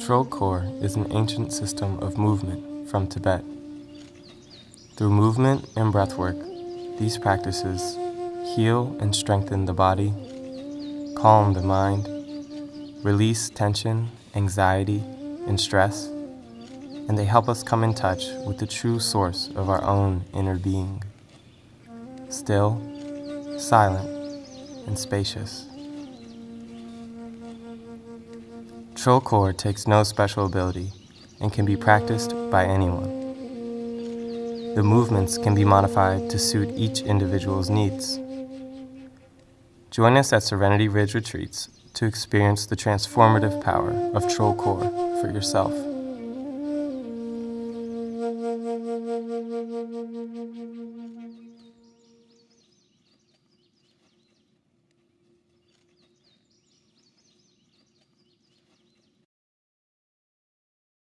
Trulkhor is an ancient system of movement from Tibet. Through movement and breathwork, these practices heal and strengthen the body, calm the mind, release tension, anxiety, and stress, and they help us come in touch with the true source of our own inner being. Still, silent, and spacious. Trulkhor takes no special ability and can be practiced by anyone. The movements can be modified to suit each individual's needs. Join us at Serenity Ridge Retreats to experience the transformative power of Trulkhor for yourself.